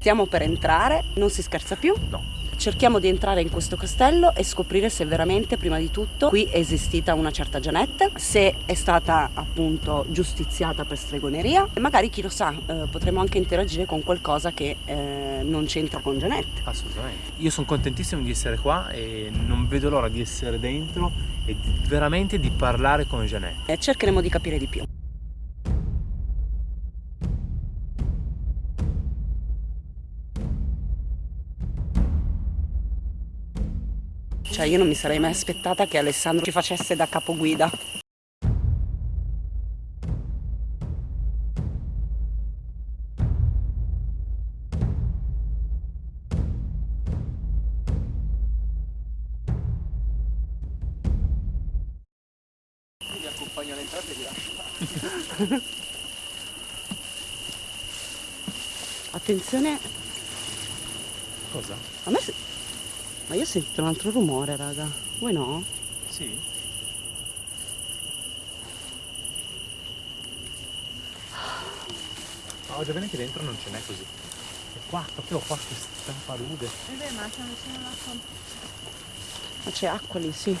Stiamo per entrare, non si scherza più? No. Cerchiamo di entrare in questo castello e scoprire se veramente, prima di tutto, qui è esistita una certa Janette, se è stata appunto giustiziata per stregoneria e magari chi lo sa, eh, potremo anche interagire con qualcosa che eh, non c'entra con Janette. Assolutamente. Io sono contentissimo di essere qua e non vedo l'ora di essere dentro e di, veramente di parlare con Janette. E cercheremo di capire di più. Cioè io non mi sarei mai aspettata che Alessandro ci facesse da capoguida. Mi accompagno all'entrata e vi lascio. Attenzione, Cosa? a me. Ma io ho sentito un altro rumore, raga. Voi no? Sì. Ma già bene che dentro non ce n'è così. E qua, proprio qua, questa palude. Vabbè, ma c'è vicino l'acqua. Ma c'è acqua lì, sì.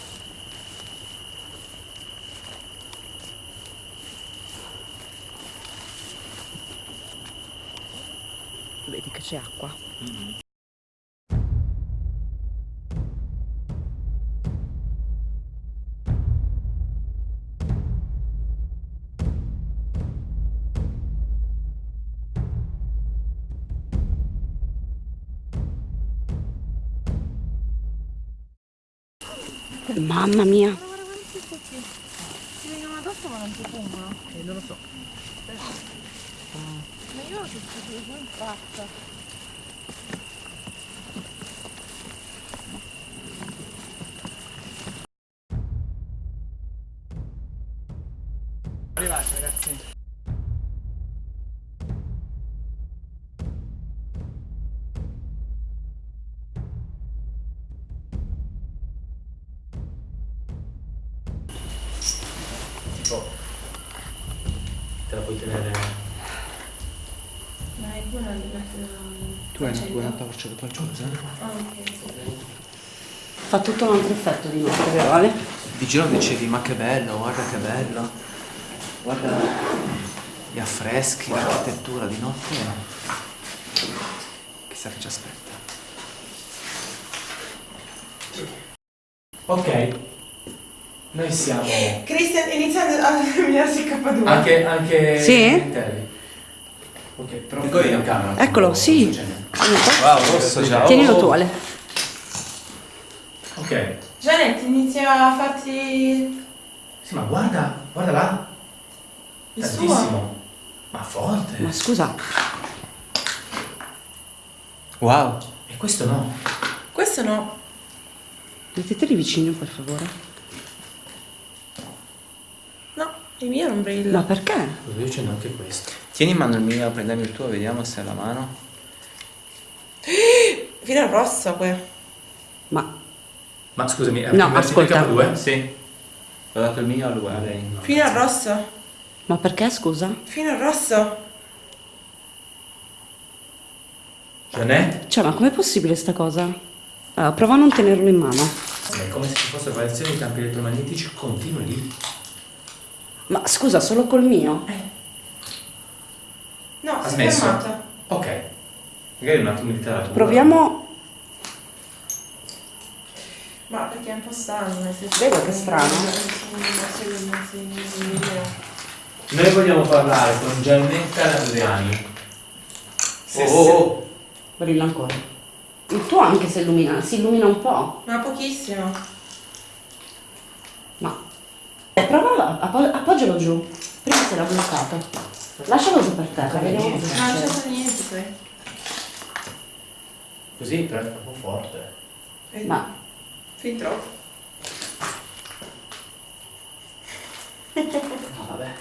Vedi che c'è acqua. Mamma mia. Si vengono addosso ma non si fumano. Eh, non lo so. Ma io ho giù in faccia. Arrivati ragazzi. Fa tutto un altro effetto di notte, vero Ale? Di giro dicevi ma che bello, guarda che bello, guarda gli affreschi, l'architettura di notte, chissà che ci aspetta. Ok, noi siamo... Cristian inizia a terminarsi il K2. Anche, anche... Sì? interni. Ok, però... Io in camera. Eccolo, sì. Wow, rosso già. Tienilo tu Ale. Ok. Janet inizia a farti Sì, ma guarda, guarda là. il Tantissimo. suo. Ma forte. Ma scusa, Wow. E questo no. Questo no. metteteli vicino per favore. No, il mio non brilla. Ma perché? Io c'è anche questo. Tieni in mano il mio, prendiamo il tuo, vediamo se è la mano. Fino al rosso qui. Ma Ma scusami, è No, ascolta. K2? Sì. Ho dato il mio a lui, a lei. Fino al rosso. Ma perché scusa? Fino al rosso. Jeanette? Cioè, ma com'è possibile sta cosa? Allora, prova a non tenerlo in mano. È come se ci fossero variazioni di campi elettromagnetici continui lì. Ma scusa, solo col mio? No, Ha si è smesso? fermata. Ok. Magari un attimo di taratura. Proviamo. Ma perché è un po' strano, nel senso Vedi che strano? Noi vogliamo parlare con Giannetta Adriani. Se Oh, oh, Brilla ancora. Il tuo anche se illumina, si illumina un po'. Ma pochissimo. Ma. Eh, prova, appo- appoggialo giù. Prima si era bloccato. Lascialo giù per terra, vediamo cosa Ma non c'è succede. stato niente qui. Così però è troppo forte. Eh, Ma Fin troppo.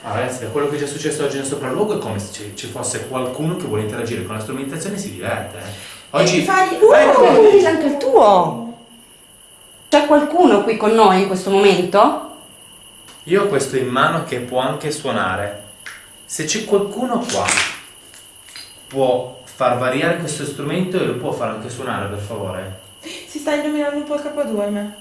Ah, ragazzi, da quello che ci è successo oggi nel sopralluogo è come se ci, fosse qualcuno che vuole interagire con la strumentazione e si diverte. eh. Oggi... E fai... Uh, Ecco! anche il tuo! C'è qualcuno qui con noi in questo momento? Io ho questo in mano che può anche suonare. Se c'è qualcuno qua, può far variare questo strumento e lo può far anche suonare, per favore? Si sta illuminando un po' il K2 a me.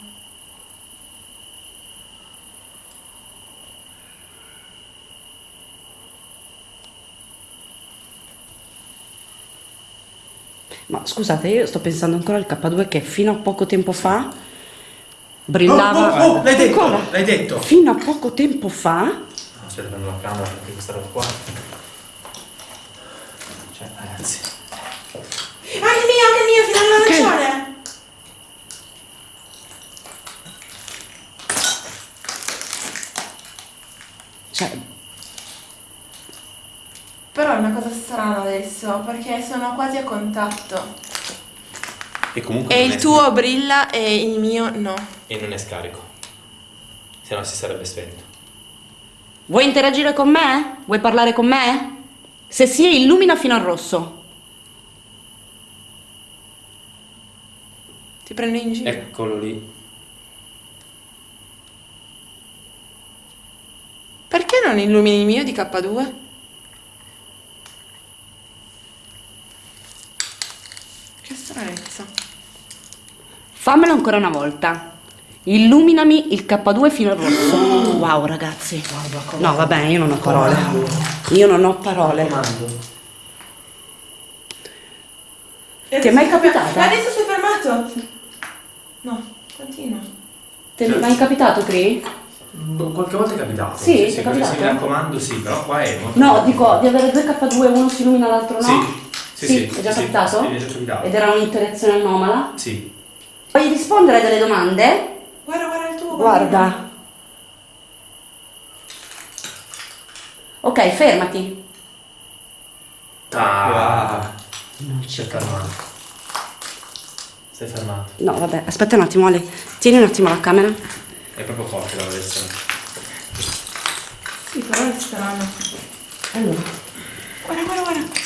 Ma scusate, io sto pensando ancora al K2 che fino a poco tempo fa brillava. Oh, oh, oh, l'hai detto, l'hai detto. Fino a poco tempo fa No, aspetta, prendo la camera perché questa roba qua. Cioè, ragazzi. Anche mio, anche mio, fino all'arancione! Cioè, Però è una cosa strana adesso, perché sono quasi a contatto. E comunque E il tuo brilla e il mio no. E non è scarico. Se no si sarebbe spento. vuoi interagire con me? Vuoi parlare con me? Se sì, illumina fino al rosso. Ti prendo in giro. Eccolo lì. Perché non illumini il mio di K2? Che stranezza. Fammelo ancora una volta. Illuminami il K2 fino al rosso. Wow, ragazzi. No, vabbè, io non ho parole. Io non ho parole. Ti è mai capitato? Adesso sei fermato. No, continua. Ti è mai capitato, Cri? Qualche volta è capitato. Sì, ti è sì, capitato? Mi raccomando, sì, però qua è molto. No, dico di avere due K2, uno si illumina, l'altro no. Sì, sì, sì, è già sì, capitato? sì, è già capitato. Ed era un'interazione anomala. Sì. Vuoi rispondere a delle domande? Guarda, guarda il tuo. Guarda. Ok, fermati. Ah, Non si è fermato. È fermato. No, vabbè, aspetta un attimo, Ale. Tieni un attimo la camera. È proprio forte la variazione. Sì, però è strano. Allora, Guarda, guarda, guarda.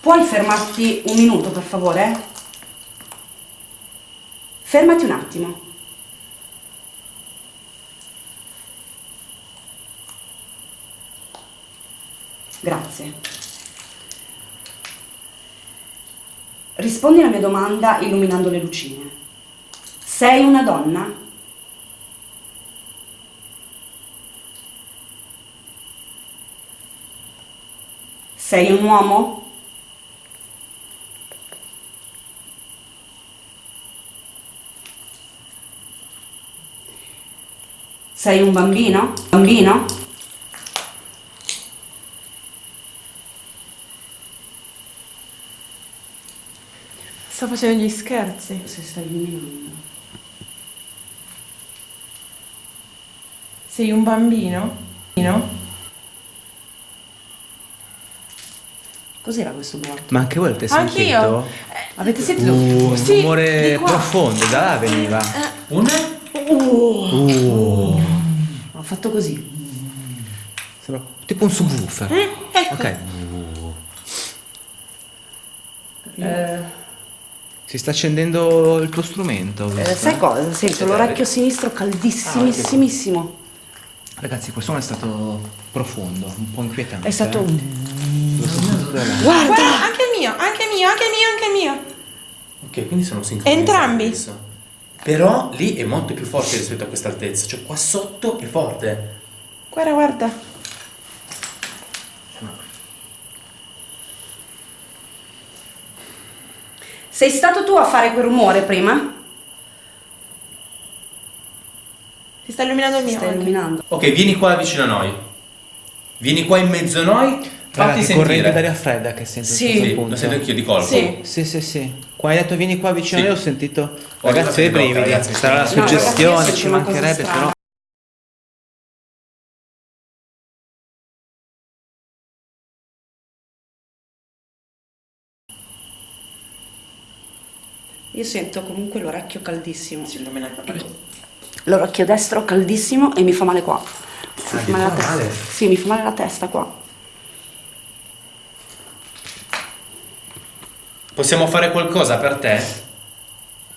puoi fermarti un minuto, per favore? Fermati un attimo. Grazie. Rispondi alla mia domanda illuminando le lucine. Sei una donna? Sei un uomo? Sei un bambino? Bambino? Sto facendo gli scherzi. Se stai illuminando. Sei un bambino? No? Cos'era questo blocco? Ma anche voi avete Anch'io. sentito? Avete sentito? Uh, un Sì, rumore profondo, da là veniva. Un? Uh, Ho fatto così. sembra tipo un subwoofer. Eh, ecco. Ok. Eh, Si sta accendendo il tuo strumento. eh, sai cosa? Sento l'orecchio sinistro caldissimissimo. Ragazzi, questo suono è stato profondo, un po' inquietante. È stato eh. un... Guarda! Guarda, anche il mio, anche il mio, anche il mio, anche il mio. Ok, quindi sono sincronizzati Entrambi. adesso. Però lì è molto più forte rispetto a questa altezza. Cioè qua sotto è forte. Guarda, guarda. Sei stato tu a fare quel rumore prima? Si sta illuminando il mio. Anche. illuminando. Ok, vieni qua vicino a noi. Vieni qua in mezzo a noi. Fatti che corrente sentire. d'aria fredda che sento Sì. Sì, punto. lo sento anch'io di colpo. Sì. Sì, sì, sì. Quando hai detto vieni qua vicino Sì. a me ho sentito Ho ragazzi i arrivato in blocco, brividi. ragazzi, Sarà la no, ragazzi, suggestione, sento ci mancherebbe però. Io sento comunque l'orecchio caldissimo. Si illumina proprio. L'orecchio destro caldissimo e mi fa male qua. Mi fa male la testa. male? Sì, mi fa male la testa qua. Possiamo fare qualcosa per te?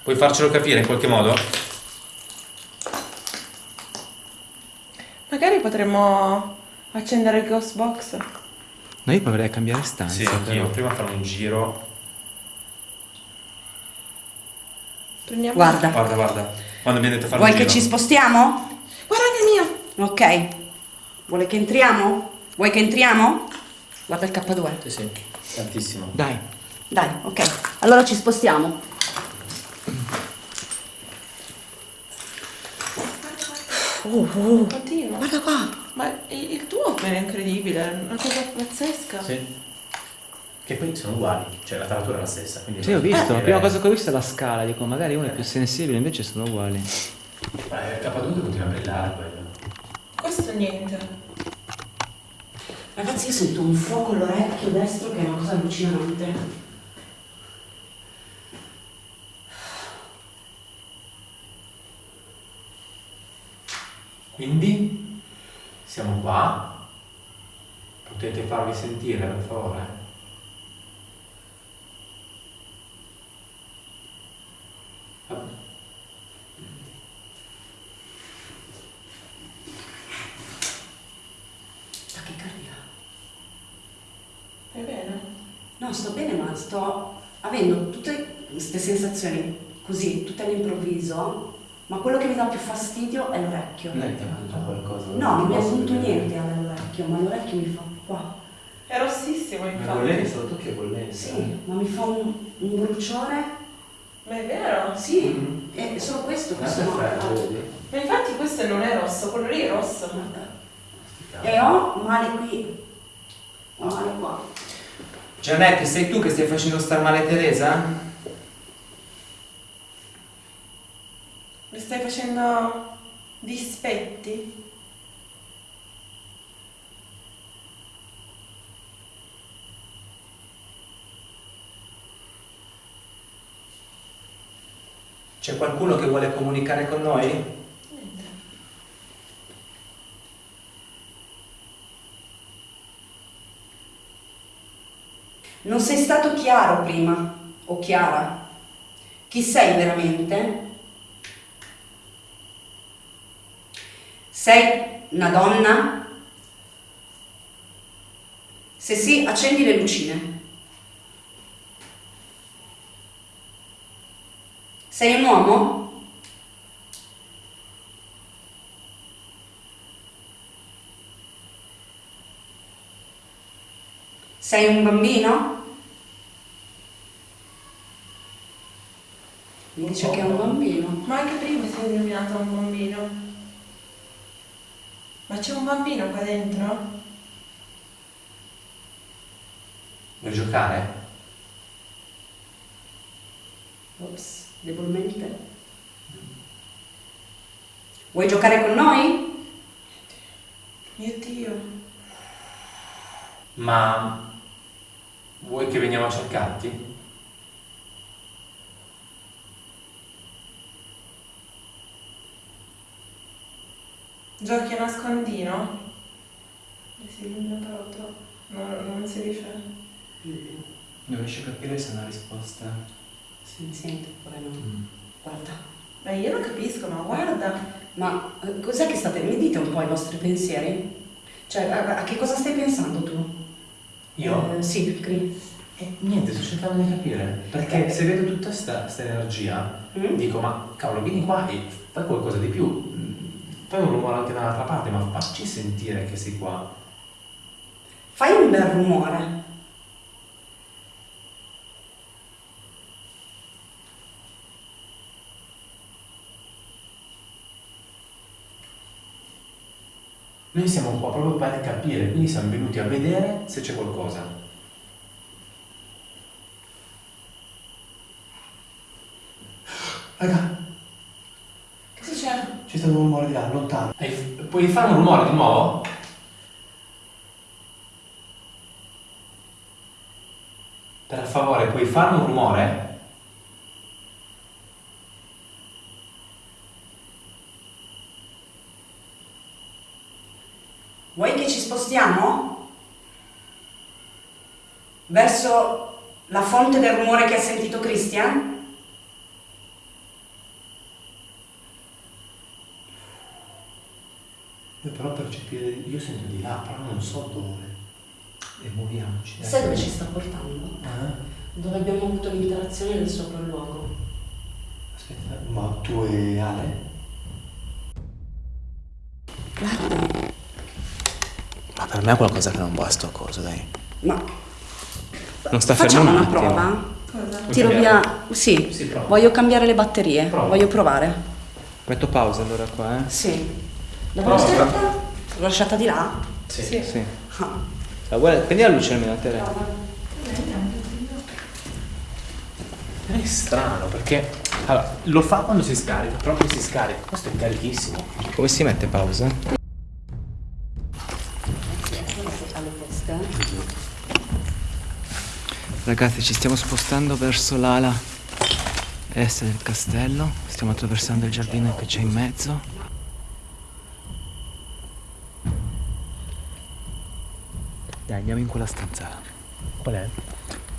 Puoi farcelo capire in qualche modo? Magari potremmo accendere il ghost box. No, io proverei a cambiare stanza. Sì, anch'io. Prima fare un giro. Prendiamo. Guarda, Guarda, guarda. Quando abbiamo detto fare vuoi che giro. ci spostiamo? Guarda che mio! Ok. Vuole che entriamo? Vuoi che entriamo? Guarda il K2. Sì, sì. Tantissimo. Dai. Dai, ok. Allora ci spostiamo. Oh, oh. Continua. Guarda qua. Ma il il tuo è incredibile, è una cosa pazzesca. Sì. Che poi sono uguali, cioè la taratura è la stessa. Quindi Sì, ho visto. La Eh, prima cosa che ho visto è la scala. Dico, magari uno è più sensibile, invece sono uguali. Eh, K2 continua a brillare quello. Questo niente. Ragazzi, io sento un fuoco all'orecchio destro che è una cosa allucinante. Quindi siamo qua. Potete farvi sentire, per favore? Vabbè. Tachicardia. È bene? No, sto ma avendo tutte queste sensazioni così, tutte all'improvviso. Ma quello che mi dà più fastidio è l'orecchio. Lei ti ha mangiato qualcosa? No, non mi ha punto niente all'orecchio, ma l'orecchio mi fa qua. È rossissimo Ma infatti. bollenza, lo tocchi a bollenza. Sì, ma mi fa un, un bruciore. Ma è vero? Sì, Mm. è solo questo che Guarda sono. Ma infatti questo non è rosso, quello lì è rosso. E ho male qui. Ho male qua. Giannetti, sei tu che stai facendo star male Teresa? Mi stai facendo dispetti? C'è qualcuno che vuole comunicare con noi? Niente. Non sei stato chiaro prima, o chiara. Chi sei veramente? Sei una donna? Se sì, accendi le lucine. Sei un uomo? Sei un bambino? Mi dice che è un bambino. Ma anche prima si è illuminato un bambino. Ma c'è un bambino qua dentro? Vuoi giocare? Ops, debolmente. Vuoi giocare con noi? Mio Dio. Ma vuoi che veniamo a cercarti? Giochi a nascondino? Si illumina però troppo. No, non si riesce. Non riesco a capire se è una risposta. Si sente oppure no? Guarda. Ma io non capisco, ma guarda. Ma eh, cos'è che state... Mi dite un po' i vostri pensieri? Cioè, a, a che cosa stai pensando tu? Io? Eh, sì, Cri. Eh, niente, sto cercando di capire. Perché se vedo tutta sta, sta energia, Mm? dico, ma cavolo, vieni qua e fai qualcosa di più. Fai un rumore anche dall'altra parte, ma facci sentire che sei qua. Fai un bel rumore. Noi siamo qua proprio per capire, quindi siamo venuti a vedere se c'è qualcosa. Raga, c'è? stato un rumore di là, lontano. Hai- puoi fare un rumore di nuovo? Per favore, puoi fare un rumore? Vuoi che ci spostiamo? Verso la fonte del rumore che ha sentito Christian? Io però percepire, io sento di là, però non so dove. E muoviamoci. dai. Sai dove ci sta portando? Ah, Dove abbiamo avuto l'interazione del sopralluogo. aspetta, ma tu e Ale? Guarda, Ma per me è qualcosa che non va sto coso, dai. ma Non sta facciamo fermo un una prova? Cosa? Tiro via. Sì, Sì, prova. voglio cambiare le batterie. Prova. Voglio provare. Metto pausa allora qua, eh? Sì. L'ho lasciata? L'ho lasciata di là? Sì. Sì. Ah. Ah, guarda, prendi la luce almeno a te. È strano perché allora, lo fa quando si scarica, proprio si scarica. Questo è carichissimo. Come si mette pausa? Ragazzi, ci stiamo spostando verso l'ala est del castello. Stiamo attraversando il giardino che c'è in mezzo. Dai, andiamo in quella stanza là. Qual è?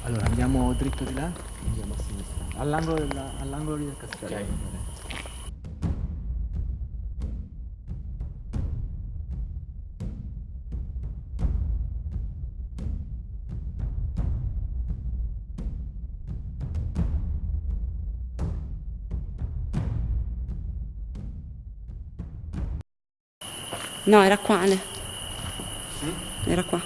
Allora, andiamo dritto di là e andiamo a sinistra. All'angolo, della- all'angolo lì del castello. Ok. No, era qua, Ale. Era qua.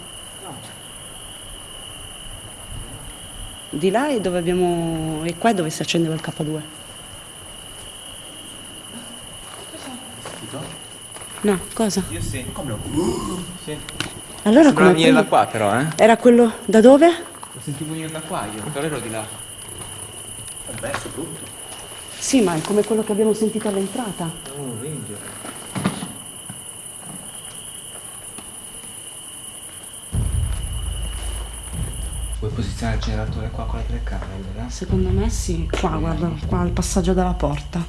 Di là è dove abbiamo. E qua è dove si accendeva il K2. No, cosa? Io sì. Come no? Sì. Allora Sembrava come venire da quello- qua però, eh? Era quello da dove? Lo sentivo venire da qua io, però ero di là. È verso tutto. Sì, ma è come quello che abbiamo sentito all'entrata. Oh. Vuoi posizionare il generatore qua con la telecamera, allora? Secondo me sì. Qua, guarda, qua al passaggio dalla porta.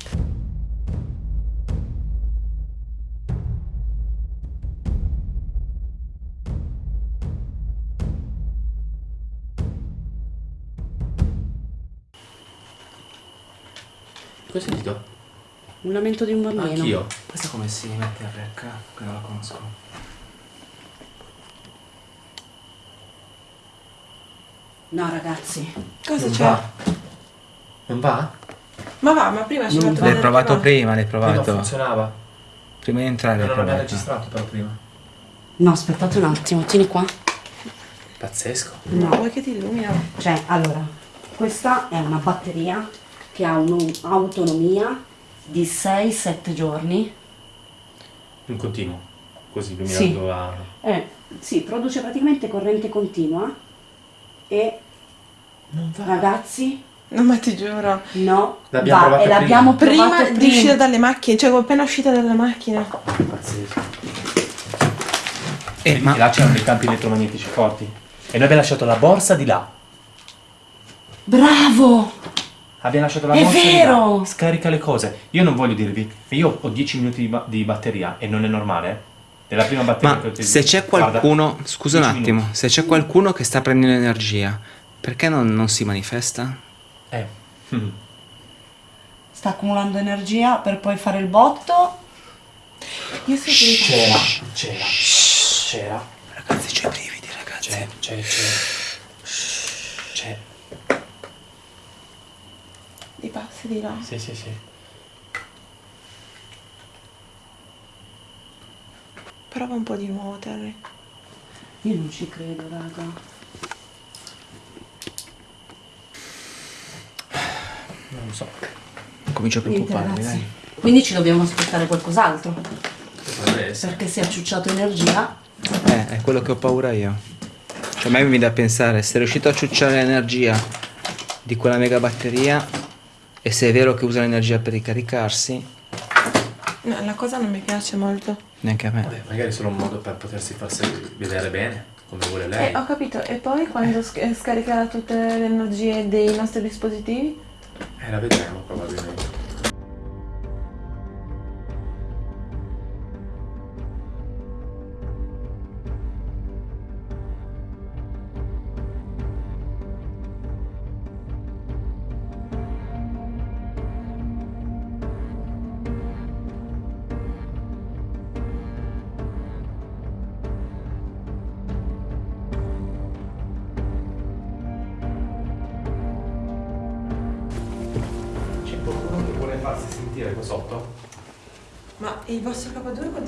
Cosa hai sentito? Un lamento di un bambino. Anch'io. Questa come si mette a rec? Che non la conosco. No, ragazzi. Cosa Non c'è? Non va? Ma va, ma prima ci fatto L'hai provato prima, l'hai Prima non provato. funzionava. Prima di entrare l'hai Non l'abbiamo provato. registrato però prima. No, aspettate un attimo, tieni qua. Pazzesco. No, vuoi che ti illumina? Cioè, allora, questa è una batteria che ha un'autonomia di 6-7 giorni. In continuo. Così Sì. illuminando a... Eh, sì, produce praticamente corrente continua e Non va. ragazzi, No, ma ti giuro. no, L'abbiamo va, e l'abbiamo Prima provato di prima. uscire dalle macchine, cioè appena uscita dalle macchine. Pazzesco. Eh, E ma là c'erano dei campi elettromagnetici forti. E noi abbiamo lasciato la borsa di là. Bravo! Abbiamo lasciato la È borsa vero! di là. Scarica le cose. Io non voglio dirvi, io ho 10 minuti di, ba- di batteria e non è normale, eh. Nella prima batteria che Ma utilizzo- se c'è guarda, qualcuno, scusa un 10 attimo, minuti. se c'è qualcuno che sta prendendo energia, perché non, non si manifesta? Eh. mm. Sta accumulando energia per poi fare il botto. Io so che C'era, c'era, c'era, Ragazzi, c'ho i brividi, ragazzi. c'è, c'è, c'è. C'è. i passi di là. Sì, sì, sì. Prova un po' di nuovo, Terry. Io non ci credo, raga. Non lo so. Comincio a preoccuparmi, dai. Quindi ci dobbiamo aspettare qualcos'altro. Perché si è ciucciato energia. Eh, è quello che ho paura io. Cioè, a me mi viene da pensare, se è riuscito a ciucciare l'energia di quella mega batteria, e se è vero che usa l'energia per ricaricarsi, No, la cosa non mi piace molto. neanche a me. Vabbè, magari è solo un modo per potersi far se- vedere bene, come vuole lei. Eh, ho capito. E poi quando eh, scaricherà tutte le energie dei nostri dispositivi? Eh, la vedremo probabilmente.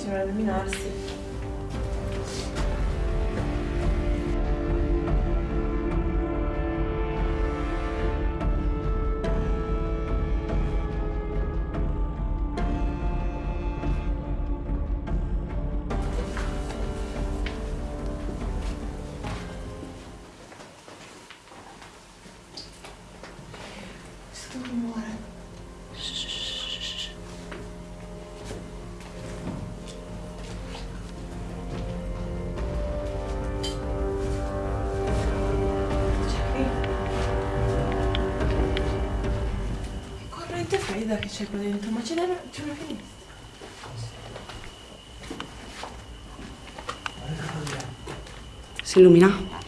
K2 continua a illuminarsi. Fredda che c'è qua dentro, ma c'è una, c'è una finestra. Si illumina?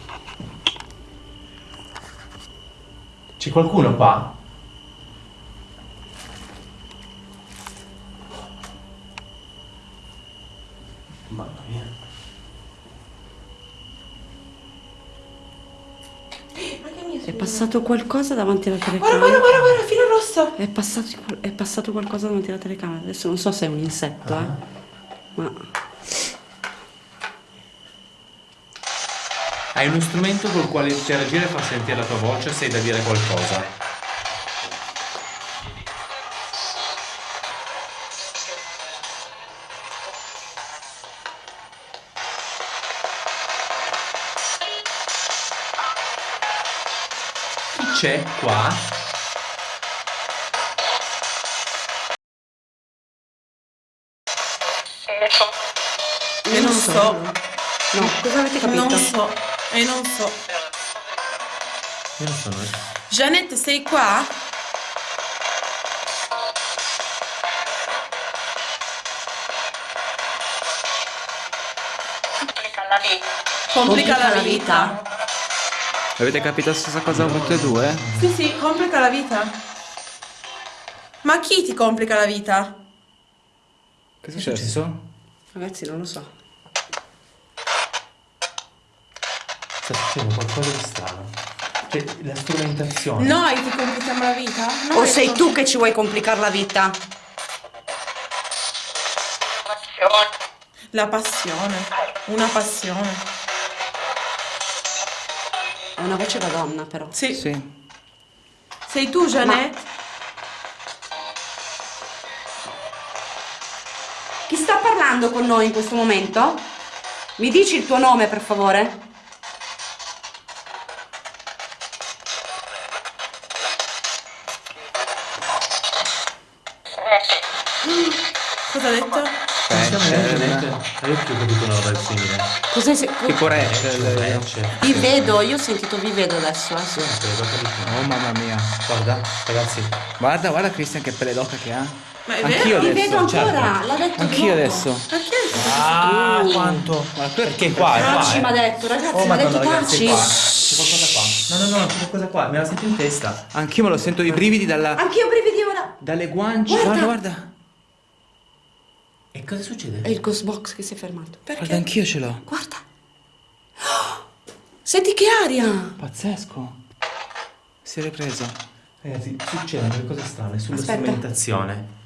C'è qualcuno qua? Mamma mia. Ma che mio È passato qualcosa davanti alla telecamera. guarda, guarda, guarda, filo rosso. È passato, è passato qualcosa davanti alla telecamera. Adesso non so se è un insetto, eh. Ma Hai uno strumento col quale interagire e far sentire la tua voce se hai da dire qualcosa. C'è qua? E non so. no, cosa avete capito? Non so. E non so. Io non eh. Janette, sei qua? Complica la vita. Avete capito la stessa cosa tutte e due? Sì, sì, complica la vita. Ma chi ti complica la vita? Che è successo? Ragazzi, non lo so. Sta succedendo qualcosa di strano. Cioè, la strumentazione. Noi ti complichiamo la vita? O Noi sei com- tu che ci vuoi complicare la vita? La passione. Una passione. È una voce da donna, però. Sì. Sì. Sei tu, Janette? Chi sta parlando con noi in questo momento? Mi dici il tuo nome, per favore? Cosa ha detto? Io più ho capito una roba del simile. Cos'è se... Tipo Rachel. Rachel. Vi vedo, io ho sentito vi vedo adesso. eh. Capito. Oh mamma mia. Guarda, ragazzi, Guarda, guarda Christian che pelle d'oca che ha. Ma è Anch'io vero? Vi vedo ancora, certo. l'ha detto Anch'io adesso. Perché? Ah, Uh. quanto? Ma Perché qua, Taci eh. mi ha detto, ragazzi, Oh, mi ha detto qua. C'è qualcosa qua. No, no, no, c'è qualcosa qua. Me la sento in testa. Anch'io me lo sento i brividi dalla, Anch'io brividi ora. dalle guance. Guarda. Guarda, guarda. Cosa succede? È il ghost box che si è fermato. Perché? Guarda, anch'io ce l'ho. Guarda. Oh, Senti che aria. Pazzesco. Si è ripreso. Ragazzi, succedono delle cose strane sulla Aspetta. strumentazione.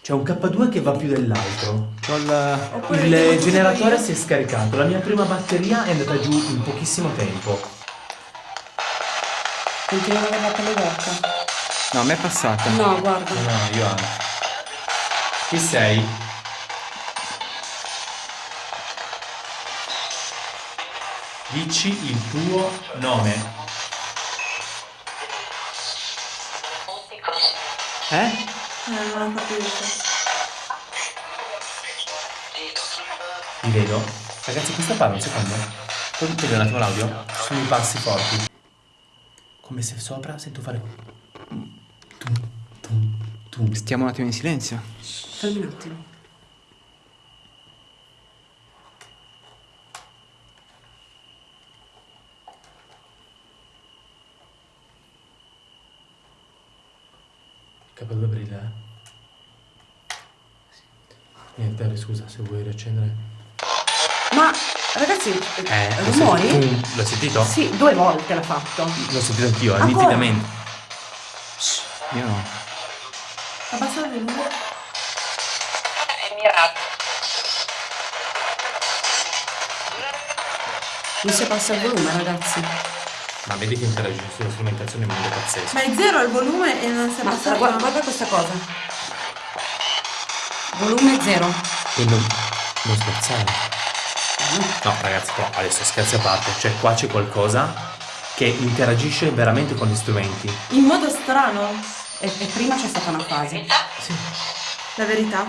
C'è un K2 che va più dell'altro. Il... Il generatore si è scaricato. La mia prima batteria è andata giù in pochissimo tempo. Continua avere la pelle d'oca. No, a me è passata. No, guarda. No, no, io anche. Chi sei? Dici il tuo nome. Eh? Eh, non ho capito. Vi vedo? Ragazzi, questa parla un secondo. Puoi vedere un attimo l'audio? Sono i passi forti. Come se sopra sento fare. Tum, tum, tum. Stiamo un attimo in silenzio. Fermi un attimo. K2 brilla, eh? Niente, Harry, scusa, se vuoi riaccendere. Ma ragazzi, Eh, l'ho rumori? sentito. Tum, L'ho sentito? Sì, due volte l'ha fatto. L'ho sentito anch'io, eh, Ancora? nitidamente. Io no. Abbassa il volume. Non si passa il volume, ragazzi. Ma vedi che interagisce sulla strumentazione in modo pazzesco. Ma è zero il volume e non si è passato. guarda, guarda questa cosa. Volume zero. E non, non scherzare. No, ragazzi, però adesso scherzi a parte. Cioè, qua c'è qualcosa che interagisce veramente con gli strumenti. In modo strano. E, e prima c'è stata una fase. La verità.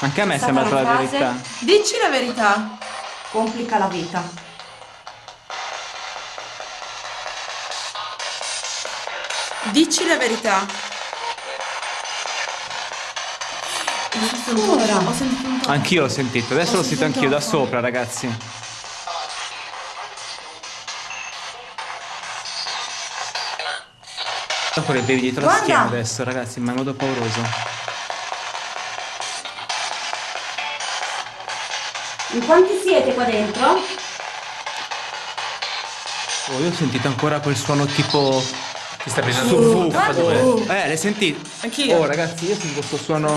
Anche a me è sembrata la verità. Dici la verità. Complica la vita. Dici la verità. Ho sentito un Ora. po'. Ho sentito un po'. Anch'io l'ho sentito, adesso Ho l'ho sentito sentito anch'io da sopra, ragazzi. Ancora i brividi dietro la Guarda! schiena adesso, ragazzi, ma in modo pauroso. In quanti siete qua dentro? Oh, io ho sentito ancora quel suono tipo Ti sta prendendo subwoofer. due. Eh, l'hai sentito? Anch'io. Oh, ragazzi, io sento questo suono.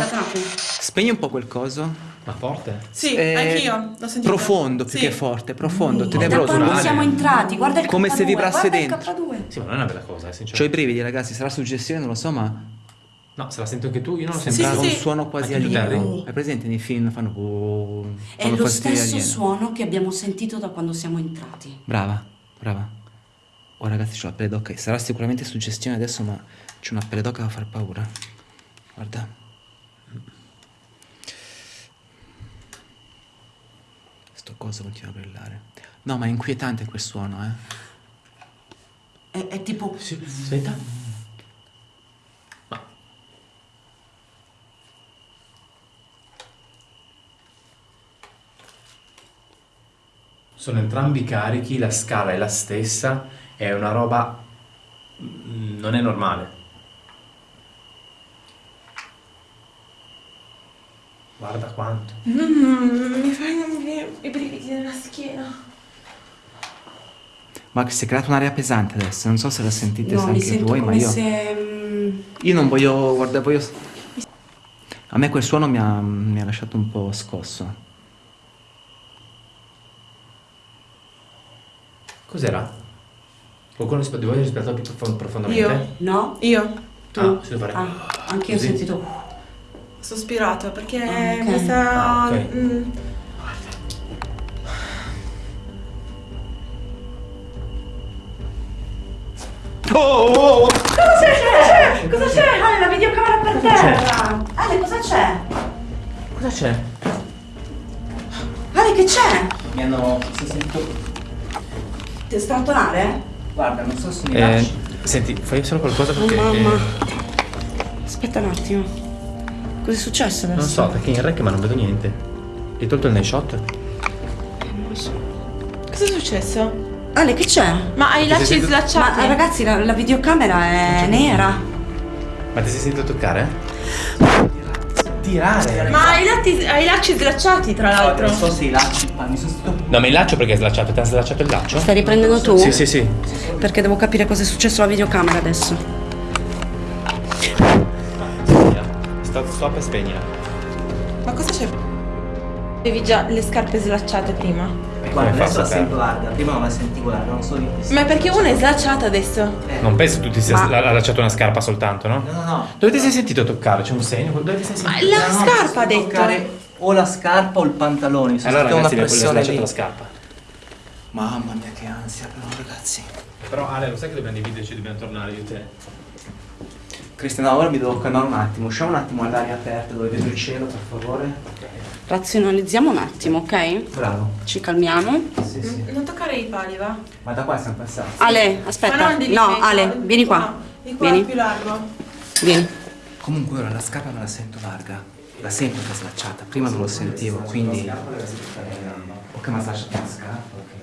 Spegni un po' quel coso. Ma forte? Sì, Eh, anch'io. L'ho sentito. Profondo più Sì. che forte, profondo. Da tenebroso. quando naturale. siamo entrati, guarda il Come se K2, vibrasse guarda dentro. il K2. Sì, ma non è una bella cosa, eh, C'ho i sinceramente. brividi, ragazzi, sarà suggestione, non lo so, ma No, se la sento anche tu, io non lo sento. sembrava sì, un sì. suono quasi alieno. Hai presente nei film fanno oh, È fanno lo stesso alieno. suono che abbiamo sentito da quando siamo entrati. Brava, brava. Oh ragazzi, c'ho la pelle d'oca. Sarà sicuramente suggestione adesso, ma c'è una pelle d'oca da far paura. Guarda. Sto coso continua a brillare. No, ma è inquietante quel suono, eh. È, è tipo... Sì, aspetta. Ma... Sono entrambi carichi, la scala è la stessa, è una roba... mm, non è normale. Guarda quanto. Mm, mi fanno i brividi nella schiena. Ma si è creata un'area pesante adesso. Non so se la sentite No, anche voi, ma io. se... mm, Io non voglio. Guarda, voglio. A me quel suono mi ha, mi ha lasciato un po' scosso. Cos'era? Qualcuno di voi ha respirato più profon- profondamente? Io. No? Io. Tu? Ah, si deve fare- Ah, anche io ho sentito... Sospirato perché Ah, ok. mi sta... Ah, ok. mm, Cosa c'è? Cosa c'è? Ale, la videocamera per terra! Ale, cosa c'è? Cosa c'è? Ale, che c'è? Mi hanno. Si è sentito. Ti strattonare? Guarda, non so se mi Eh, senti, fai solo qualcosa Oh perché... mamma. eh, Aspetta un attimo. Cos'è successo adesso? non so, perché in rec ma non vedo niente. Hai tolto il night shot? Non lo so. Cosa è successo? Ale, che c'è? Ma hai i lacci slacciati? Ma ragazzi, la, la videocamera è nera. Ma ti sei sentito toccare? Tirare? Ma hai, i latti- hai i lacci slacciati tra l'altro. Non so se i lacci. Ma mi sono sentito. No, ma il laccio perché è slacciato? Ti ha slacciato il laccio? Stai riprendendo tu? Sì, sì, sì. Perché devo capire cosa è successo alla videocamera adesso. Stop, e spegnila. Ma cosa c'è? Avevi già le scarpe slacciate prima. Guarda, adesso la sento larga. Prima non la sentivo larga, non so di che Ma perché una è slacciata adesso? Non penso tu ti sia Ma- ha lasciato una scarpa soltanto, no? No, no, no. Dove ti sei sentito toccare? C'è un segno? Dove ti sei Ma sentito? la No, scarpa ha detto. toccare O la scarpa o il pantalone. Mi sono Allora ragazzi, una le ho pressione slacciato lì. la scarpa. Mamma mia, che ansia, però, ragazzi. Però Ale, lo sai che dobbiamo dividerci, dobbiamo tornare io e te. Cristiano, ora mi devo calmare un attimo. Usciamo un attimo all'aria aperta dove vedo il cielo, per favore. Razionalizziamo un attimo, ok? Bravo. Ci calmiamo. Sì, sì. Non toccare i pali, va? Ma da qua siamo passati. Ale, aspetta. No, Ale, vieni qua. No, di qua è Vieni. più largo. Vieni. Comunque ora la scarpa me la sento larga. La sento che è slacciata. Prima non lo sentivo, quindi. Ok, ma slacciata la scarpa, ok.